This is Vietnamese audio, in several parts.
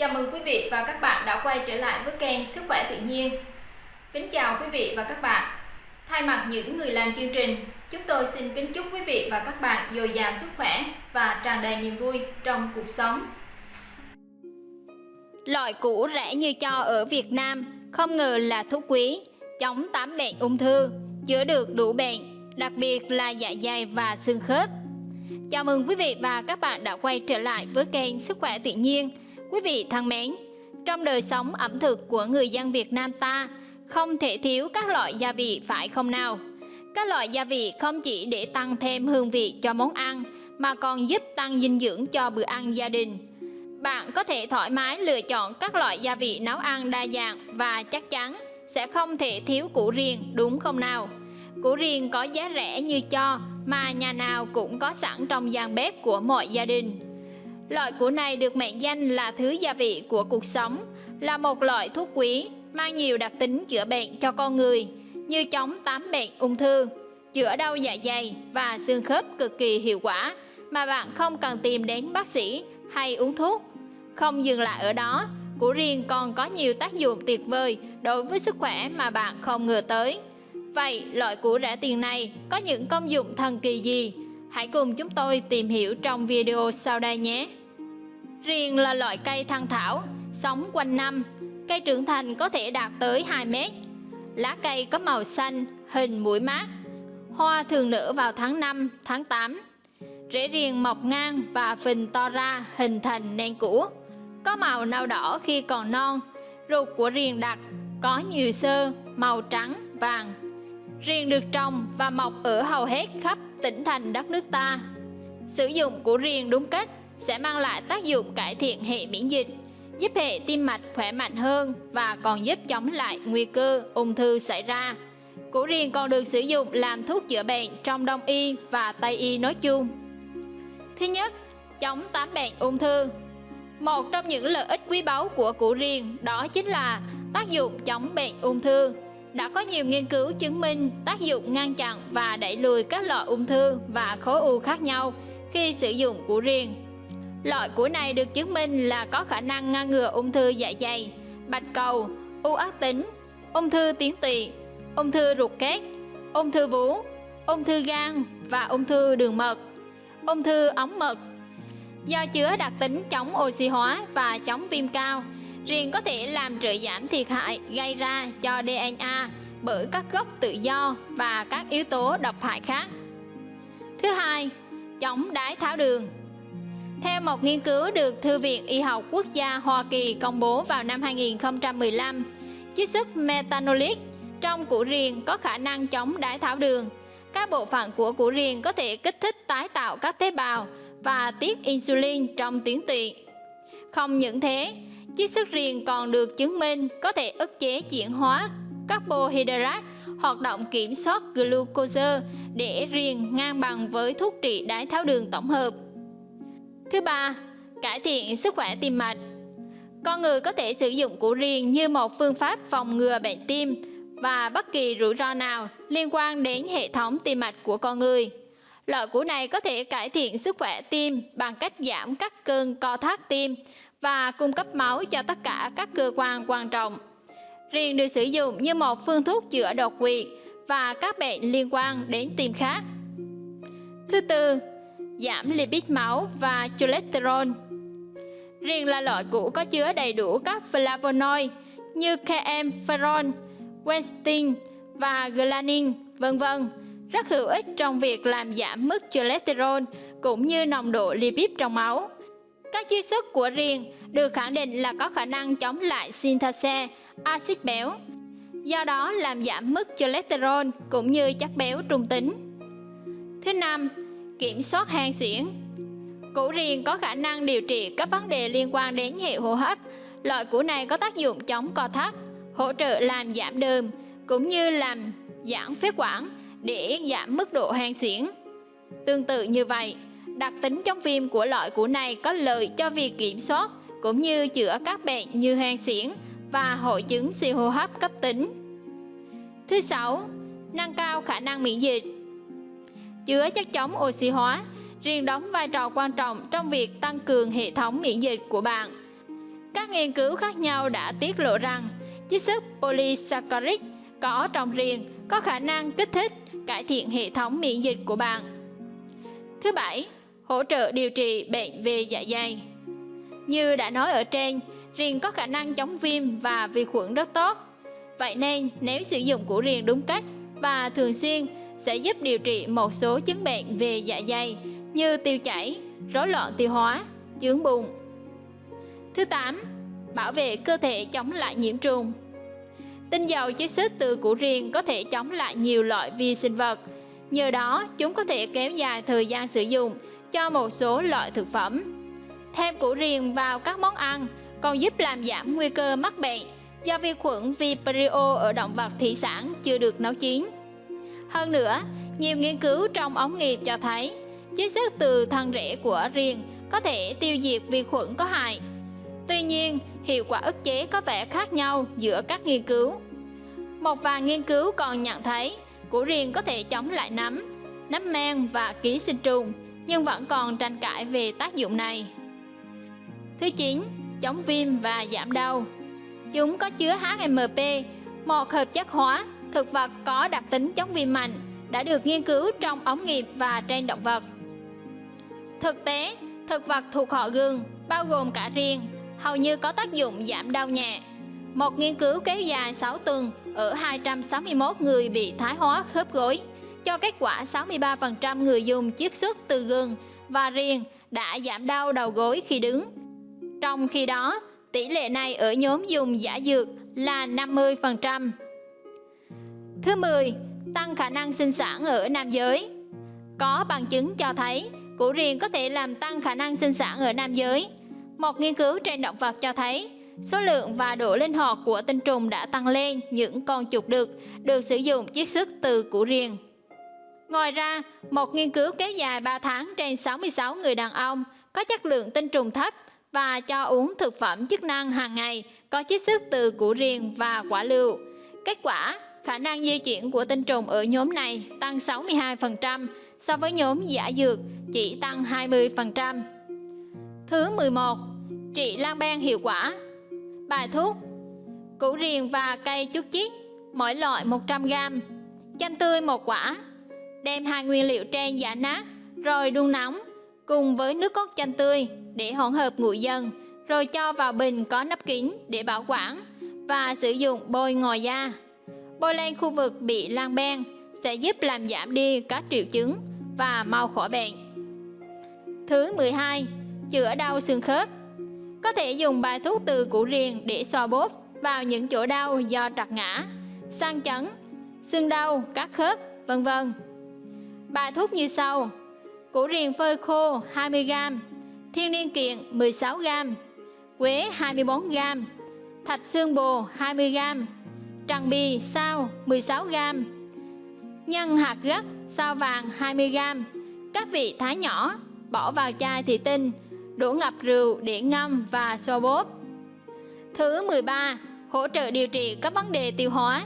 Chào mừng quý vị và các bạn đã quay trở lại với kênh Sức khỏe tự nhiên. Kính chào quý vị và các bạn. Thay mặt những người làm chương trình, chúng tôi xin kính chúc quý vị và các bạn dồi dào sức khỏe và tràn đầy niềm vui trong cuộc sống. Loại củ rẻ như cho ở Việt Nam không ngờ là thuốc quý, chống tám bệnh ung thư, chữa được đủ bệnh, đặc biệt là dạ dày và xương khớp. Chào mừng quý vị và các bạn đã quay trở lại với kênh Sức khỏe tự nhiên. Quý vị thân mến, trong đời sống ẩm thực của người dân Việt Nam ta, không thể thiếu các loại gia vị phải không nào? Các loại gia vị không chỉ để tăng thêm hương vị cho món ăn, mà còn giúp tăng dinh dưỡng cho bữa ăn gia đình. Bạn có thể thoải mái lựa chọn các loại gia vị nấu ăn đa dạng và chắc chắn sẽ không thể thiếu củ riềng đúng không nào? Củ riềng có giá rẻ như cho mà nhà nào cũng có sẵn trong gian bếp của mọi gia đình. Loại củ này được mệnh danh là thứ gia vị của cuộc sống, là một loại thuốc quý, mang nhiều đặc tính chữa bệnh cho con người, như chống tám bệnh ung thư, chữa đau dạ dày và xương khớp cực kỳ hiệu quả, mà bạn không cần tìm đến bác sĩ hay uống thuốc. Không dừng lại ở đó, củ riêng còn có nhiều tác dụng tuyệt vời đối với sức khỏe mà bạn không ngờ tới. Vậy, loại củ rẻ tiền này có những công dụng thần kỳ gì? Hãy cùng chúng tôi tìm hiểu trong video sau đây nhé! Riêng là loại cây thăng thảo, sống quanh năm, cây trưởng thành có thể đạt tới 2 mét. Lá cây có màu xanh, hình mũi mát. Hoa thường nở vào tháng 5, tháng 8. Rễ riêng mọc ngang và phình to ra hình thành nền củ. Có màu nâu đỏ khi còn non. Ruột của riêng đặc, có nhiều sơ, màu trắng, vàng. Riêng được trồng và mọc ở hầu hết khắp tỉnh thành đất nước ta. Sử dụng của riêng đúng cách sẽ mang lại tác dụng cải thiện hệ miễn dịch, giúp hệ tim mạch khỏe mạnh hơn và còn giúp chống lại nguy cơ ung thư xảy ra. Củ riềng còn được sử dụng làm thuốc chữa bệnh trong đông y và tây y nói chung. Thứ nhất, chống tám bệnh ung thư. Một trong những lợi ích quý báu của củ riềng đó chính là tác dụng chống bệnh ung thư. Đã có nhiều nghiên cứu chứng minh tác dụng ngăn chặn và đẩy lùi các loại ung thư và khối u khác nhau khi sử dụng củ riềng. Loại củ này được chứng minh là có khả năng ngăn ngừa ung thư dạ dày, bạch cầu, u ác tính, ung thư tuyến tụy, ung thư ruột kết, ung thư vú, ung thư gan và ung thư đường mật, ung thư ống mật. Do chứa đặc tính chống oxy hóa và chống viêm cao, riêng có thể làm trợ giảm thiệt hại gây ra cho DNA bởi các gốc tự do và các yếu tố độc hại khác. Thứ hai, chống đái tháo đường. Theo một nghiên cứu được Thư viện Y học Quốc gia Hoa Kỳ công bố vào năm 2015, chiết xuất metanolic trong củ riềng có khả năng chống đái tháo đường. Các bộ phận của củ riềng có thể kích thích tái tạo các tế bào và tiết insulin trong tuyến tụy. Không những thế, chiết xuất riềng còn được chứng minh có thể ức chế chuyển hóa carbohydrate, hoạt động kiểm soát glucose để riêng ngang bằng với thuốc trị đái tháo đường tổng hợp. Thứ ba, cải thiện sức khỏe tim mạch. Con người có thể sử dụng củ riềng như một phương pháp phòng ngừa bệnh tim và bất kỳ rủi ro nào liên quan đến hệ thống tim mạch của con người. Loại củ này có thể cải thiện sức khỏe tim bằng cách giảm các cơn co thắt tim và cung cấp máu cho tất cả các cơ quan quan trọng. Riêng được sử dụng như một phương thuốc chữa đột quỵ và các bệnh liên quan đến tim khác. Thứ tư, giảm lipid máu và cholesterol. Riêng là loại củ có chứa đầy đủ các flavonoid như caempferol, quercetin và galanin, vân vân, rất hữu ích trong việc làm giảm mức cholesterol cũng như nồng độ lipid trong máu. Các chiết xuất của riêng được khẳng định là có khả năng chống lại synthase axit béo, do đó làm giảm mức cholesterol cũng như chất béo trung tính. Thứ năm, kiểm soát hen suyễn. Củ riềng có khả năng điều trị các vấn đề liên quan đến hệ hô hấp. Loại củ này có tác dụng chống co thắt, hỗ trợ làm giảm đờm, cũng như làm giãn phế quản để giảm mức độ hen suyễn. Tương tự như vậy, đặc tính chống viêm của loại củ này có lợi cho việc kiểm soát cũng như chữa các bệnh như hen suyễn và hội chứng suy hô hấp cấp tính. Thứ sáu, nâng cao khả năng miễn dịch chứa chất chống oxy hóa, riêng đóng vai trò quan trọng trong việc tăng cường hệ thống miễn dịch của bạn. Các nghiên cứu khác nhau đã tiết lộ rằng chiết xuất polysaccharide có trong riêng có khả năng kích thích, cải thiện hệ thống miễn dịch của bạn. Thứ bảy, hỗ trợ điều trị bệnh về dạ dày. Như đã nói ở trên, riềng có khả năng chống viêm và vi khuẩn rất tốt. Vậy nên nếu sử dụng củ riềng đúng cách và thường xuyên sẽ giúp điều trị một số chứng bệnh về dạ dày như tiêu chảy, rối loạn tiêu hóa, chướng bụng. Thứ 8. Bảo vệ cơ thể chống lại nhiễm trùng. Tinh dầu chiết xuất từ củ riềng có thể chống lại nhiều loại vi sinh vật. Nhờ đó, chúng có thể kéo dài thời gian sử dụng cho một số loại thực phẩm. Thêm củ riềng vào các món ăn còn giúp làm giảm nguy cơ mắc bệnh do vi khuẩn Vibrio ở động vật thủy sản chưa được nấu chín. Hơn nữa, nhiều nghiên cứu trong ống nghiệm cho thấy chiết xuất từ thân rễ của riềng có thể tiêu diệt vi khuẩn có hại. Tuy nhiên, hiệu quả ức chế có vẻ khác nhau giữa các nghiên cứu. Một vài nghiên cứu còn nhận thấy củ riềng có thể chống lại nấm, nấm men và ký sinh trùng, nhưng vẫn còn tranh cãi về tác dụng này. Thứ 9. Chống viêm và giảm đau Chúng có chứa HMP, một hợp chất hóa, thực vật có đặc tính chống viêm mạnh, đã được nghiên cứu trong ống nghiệm và trên động vật. Thực tế, thực vật thuộc họ gừng, bao gồm cả riêng, hầu như có tác dụng giảm đau nhẹ. Một nghiên cứu kéo dài 6 tuần ở 261 người bị thái hóa khớp gối cho kết quả 63% người dùng chiết xuất từ gừng và riêng đã giảm đau đầu gối khi đứng. Trong khi đó, tỷ lệ này ở nhóm dùng giả dược là 50%. Thứ 10. Tăng khả năng sinh sản ở nam giới Có bằng chứng cho thấy củ riềng có thể làm tăng khả năng sinh sản ở nam giới. Một nghiên cứu trên động vật cho thấy số lượng và độ linh hoạt của tinh trùng đã tăng lên những con chuột đực được sử dụng chiết xuất từ củ riềng. Ngoài ra, một nghiên cứu kéo dài 3 tháng trên 66 người đàn ông có chất lượng tinh trùng thấp và cho uống thực phẩm chức năng hàng ngày có chiết xuất từ củ riềng và quả lựu. Kết quả, khả năng di chuyển của tinh trùng ở nhóm này tăng 62% so với nhóm giả dược, chỉ tăng 20%. Thứ 11. Trị lan ban hiệu quả Bài thuốc, Củ riềng và cây chút chít mỗi loại 100g Chanh tươi một quả, Đem hai nguyên liệu trên giả nát, rồi đun nóng, cùng với nước cốt chanh tươi để hỗn hợp nguội dần, rồi cho vào bình có nắp kín để bảo quản và sử dụng bôi ngoài da. Bôi lên khu vực bị lan ban sẽ giúp làm giảm đi các triệu chứng và mau khỏi bệnh. Thứ 12. Chữa đau xương khớp Có thể dùng bài thuốc từ củ riềng để xoa bóp vào những chỗ đau do trật ngã, sang chấn, xương đau, các khớp, vân vân. Bài thuốc như sau: Củ riềng phơi khô 20g, thiên niên kiện 16g, quế 24g, thạch xương bồ 20g, tràng bì sao 16g, nhân hạt gấc sao vàng 20g, các vị thái nhỏ, bỏ vào chai thủy tinh, đổ ngập rượu để ngâm và xô bóp. Thứ 13. Hỗ trợ điều trị các vấn đề tiêu hóa.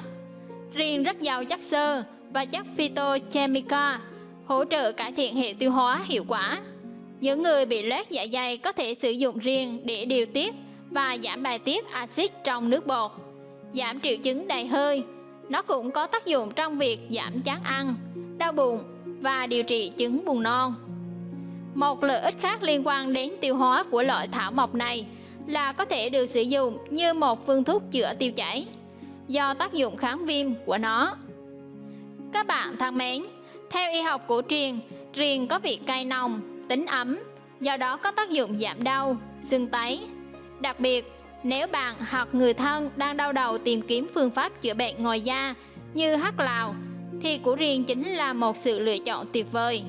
Riêng rất giàu chất xơ và chất phytochemica hỗ trợ cải thiện hệ tiêu hóa hiệu quả. Những người bị loét dạ dày có thể sử dụng riêng để điều tiết và giảm bài tiết axit trong nước bọt, giảm triệu chứng đầy hơi. Nó cũng có tác dụng trong việc giảm chán ăn, đau bụng và điều trị chứng buồn non. Một lợi ích khác liên quan đến tiêu hóa của loại thảo mộc này là có thể được sử dụng như một phương thuốc chữa tiêu chảy do tác dụng kháng viêm của nó. Các bạn thân mến, theo y học cổ truyền, riềng có vị cay nồng, tính ấm, do đó có tác dụng giảm đau, sưng tấy. Đặc biệt, nếu bạn hoặc người thân đang đau đầu tìm kiếm phương pháp chữa bệnh ngoài da như hắc lào, thì củ riềng chính là một sự lựa chọn tuyệt vời.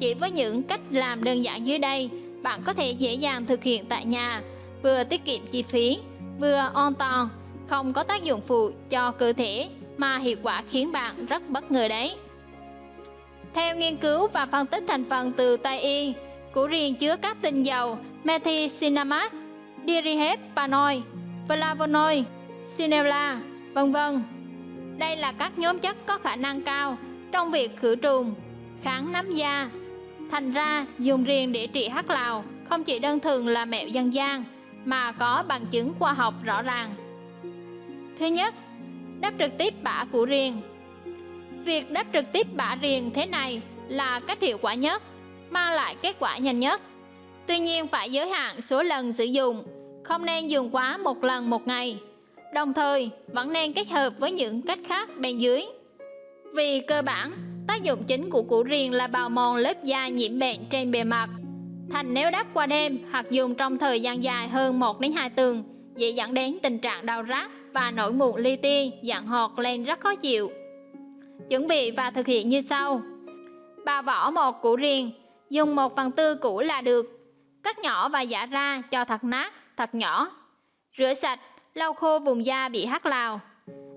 Chỉ với những cách làm đơn giản dưới đây, bạn có thể dễ dàng thực hiện tại nhà, vừa tiết kiệm chi phí, vừa an toàn, không có tác dụng phụ cho cơ thể mà hiệu quả khiến bạn rất bất ngờ đấy. Theo nghiên cứu và phân tích thành phần từ Tây y, củ riềng chứa các tinh dầu methicillinamat, dirihepanol, flavonoi, sinella, vân vân. Đây là các nhóm chất có khả năng cao trong việc khử trùng, kháng nấm da. Thành ra, dùng riêng để trị hắc lào không chỉ đơn thuần là mẹo dân gian mà có bằng chứng khoa học rõ ràng. Thứ nhất, đắp trực tiếp bã củ riềng. Việc đắp trực tiếp bã riềng thế này là cách hiệu quả nhất, mang lại kết quả nhanh nhất. Tuy nhiên phải giới hạn số lần sử dụng, không nên dùng quá một lần một ngày. Đồng thời, vẫn nên kết hợp với những cách khác bên dưới. Vì cơ bản, tác dụng chính của củ riềng là bào mòn lớp da nhiễm bệnh trên bề mặt. Thành nếu đắp qua đêm hoặc dùng trong thời gian dài hơn 1 đến 2 tuần, dễ dẫn đến tình trạng đau rát và nổi mụn li ti, dạng hột lên rất khó chịu. Chuẩn bị và thực hiện như sau. Bào vỏ một củ riềng, dùng 1 phần tư củ là được. Cắt nhỏ và giả ra cho thật nát, thật nhỏ. Rửa sạch, lau khô vùng da bị hắc lào.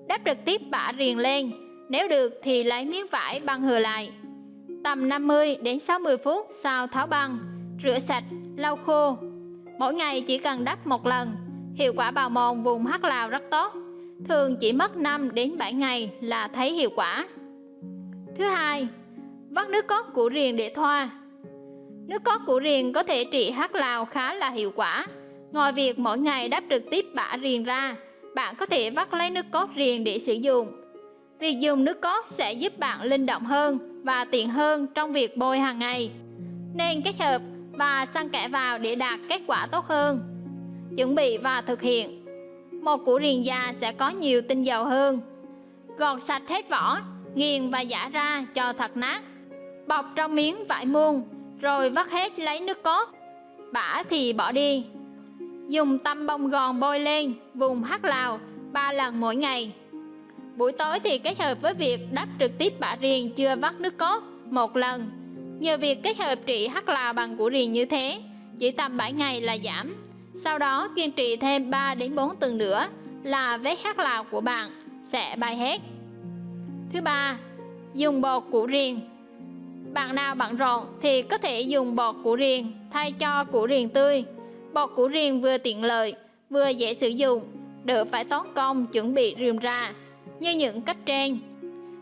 Đắp trực tiếp bã riềng lên, nếu được thì lấy miếng vải băng hừa lại. Tầm 50 đến 60 phút sau tháo băng, rửa sạch, lau khô. Mỗi ngày chỉ cần đắp một lần, hiệu quả bào mòn vùng hắc lào rất tốt. Thường chỉ mất 5 đến 7 ngày là thấy hiệu quả. Thứ hai, vắt nước cốt củ riềng để thoa. Nước cốt củ riềng có thể trị hắc lào khá là hiệu quả. Ngoài việc mỗi ngày đắp trực tiếp bã riềng ra, bạn có thể vắt lấy nước cốt riềng để sử dụng. Việc dùng nước cốt sẽ giúp bạn linh động hơn và tiện hơn trong việc bôi hàng ngày. Nên kết hợp và xăng kẽ vào để đạt kết quả tốt hơn. Chuẩn bị và thực hiện Một củ riềng già sẽ có nhiều tinh dầu hơn. Gọt sạch hết vỏ, nghiền và giã ra cho thật nát. Bọc trong miếng vải muôn, rồi vắt hết lấy nước cốt. Bã thì bỏ đi. Dùng tăm bông gòn bôi lên vùng hắc lào 3 lần mỗi ngày. Buổi tối thì kết hợp với việc đắp trực tiếp bã riềng chưa vắt nước cốt một lần Nhờ việc kết hợp trị hắc lào bằng củ riềng như thế, chỉ tầm 7 ngày là giảm. Sau đó kiên trì thêm 3 đến 4 tuần nữa là vết hắc lào của bạn sẽ bay hết. Thứ ba, dùng bột củ riềng. Bạn nào bận rộn thì có thể dùng bột củ riềng thay cho củ riềng tươi. Bột củ riềng vừa tiện lợi, vừa dễ sử dụng, đỡ phải tốn công chuẩn bị rườm ra như những cách trên.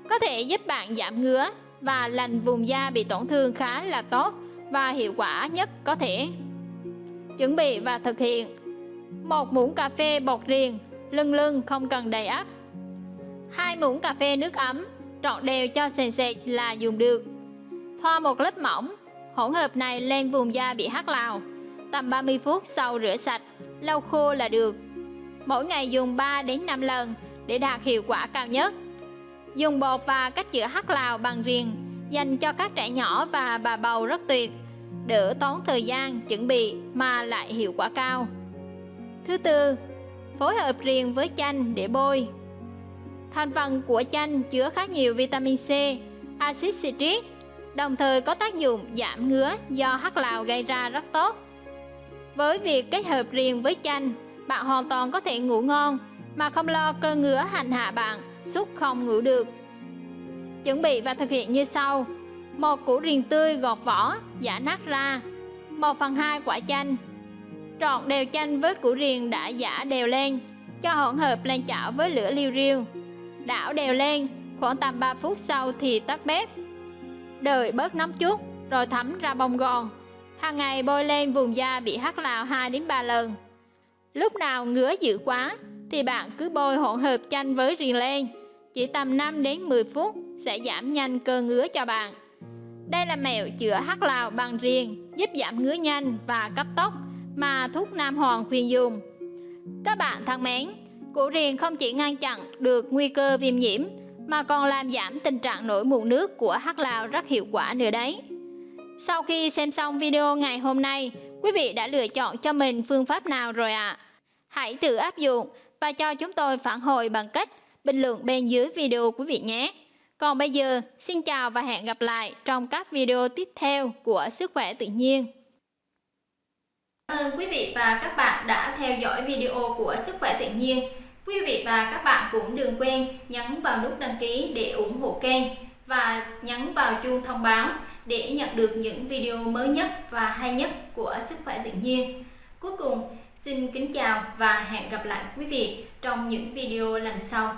Có thể giúp bạn giảm ngứa, và lành vùng da bị tổn thương khá là tốt và hiệu quả nhất có thể. Chuẩn bị và thực hiện một muỗng cà phê bột riềng, lưng lưng không cần đầy ắp. hai muỗng cà phê nước ấm, trộn đều cho sền sệt là dùng được. Thoa một lớp mỏng, hỗn hợp này lên vùng da bị hắc lào. Tầm 30 phút sau rửa sạch, lau khô là được. Mỗi ngày dùng 3 đến 5 lần để đạt hiệu quả cao nhất. Dùng bột và cách chữa hắc lào bằng riềng dành cho các trẻ nhỏ và bà bầu rất tuyệt, đỡ tốn thời gian chuẩn bị mà lại hiệu quả cao. Thứ tư, phối hợp riêng với chanh để bôi. Thành phần của chanh chứa khá nhiều vitamin C, axit citric, đồng thời có tác dụng giảm ngứa do hắc lào gây ra rất tốt. Với việc kết hợp riêng với chanh, bạn hoàn toàn có thể ngủ ngon mà không lo cơ ngứa hành hạ bạn suốt không ngủ được. Chuẩn bị và thực hiện như sau. Một củ riềng tươi gọt vỏ, giả nát ra. 1 phần 2 quả chanh. Trộn đều chanh với củ riềng đã giả đều lên, cho hỗn hợp lên chảo với lửa liu riu. Đảo đều lên, khoảng tầm 3 phút sau thì tắt bếp. Đợi bớt nóng chút, rồi thấm ra bông gòn. Hàng ngày bôi lên vùng da bị hắc lào 2 đến 3 lần. Lúc nào ngứa dữ quá thì bạn cứ bôi hỗn hợp chanh với riềng lên. Chỉ tầm 5 đến 10 phút sẽ giảm nhanh cơn ngứa cho bạn. Đây là mẹo chữa hắc lào bằng riêng, giúp giảm ngứa nhanh và cấp tốc mà thuốc Nam Hoàng khuyên dùng. Các bạn thân mến, củ riềng không chỉ ngăn chặn được nguy cơ viêm nhiễm mà còn làm giảm tình trạng nổi mụn nước của hắc lào rất hiệu quả nữa đấy. Sau khi xem xong video ngày hôm nay, quý vị đã lựa chọn cho mình phương pháp nào rồi ạ? À? Hãy tự áp dụng và cho chúng tôi phản hồi bằng cách bình luận bên dưới video quý vị nhé. Còn bây giờ, xin chào và hẹn gặp lại trong các video tiếp theo của Sức khỏe tự nhiên. Cảm ơn quý vị và các bạn đã theo dõi video của Sức khỏe tự nhiên. Quý vị và các bạn cũng đừng quên nhấn vào nút đăng ký để ủng hộ kênh và nhấn vào chuông thông báo để nhận được những video mới nhất và hay nhất của Sức khỏe tự nhiên. Cuối cùng, Xin kính chào và hẹn gặp lại quý vị trong những video lần sau.